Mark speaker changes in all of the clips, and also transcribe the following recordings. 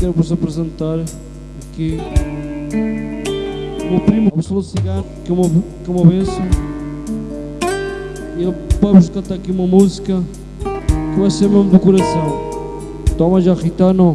Speaker 1: quero vos apresentar aqui o meu primo Absoluto Cigano, que é uma, que é uma benção. E ele vai-vos cantar aqui uma música que vai ser mesmo do coração. Toma já, Ritano.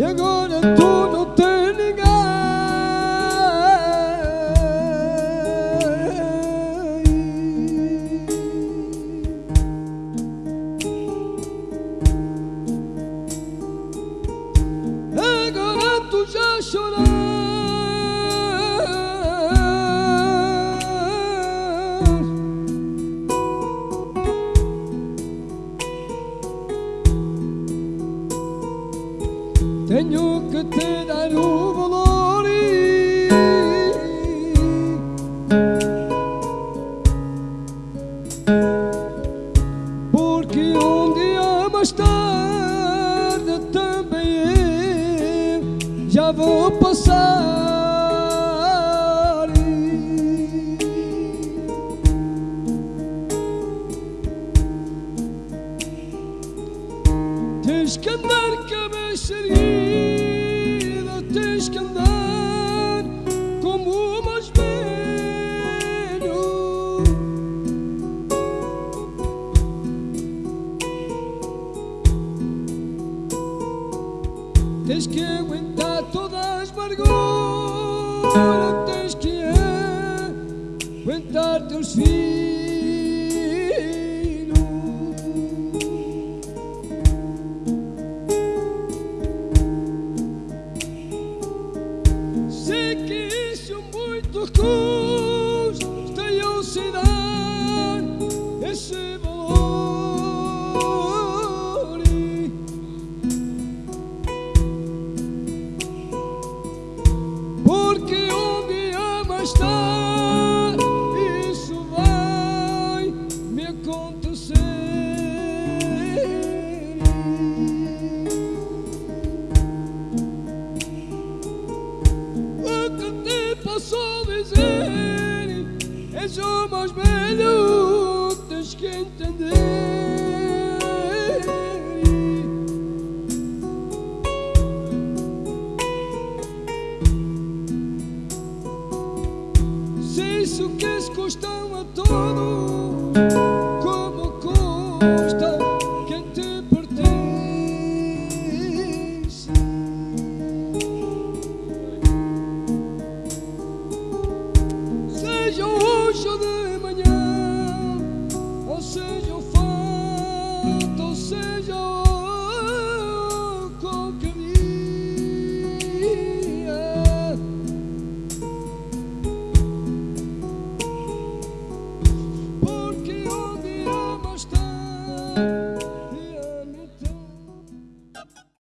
Speaker 2: E agora tu não tens ninguém. Agora tu já choras Tenho que te dar o valor Porque um dia mais tarde também eu já vou passar Tens que andar erguida, tens que andar como o mais velho. Tens que aguentar todas as vergonhas, tens que aguentar teus filhos. Muito custa eu Somos o mais velho, tens que entender. Se isso que custam a todos.